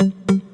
Mm-hmm.